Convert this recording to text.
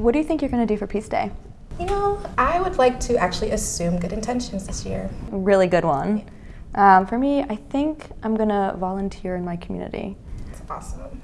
What do you think you're going to do for Peace Day? You know, I would like to actually assume good intentions this year. Really good one. Um, for me, I think I'm going to volunteer in my community. That's awesome.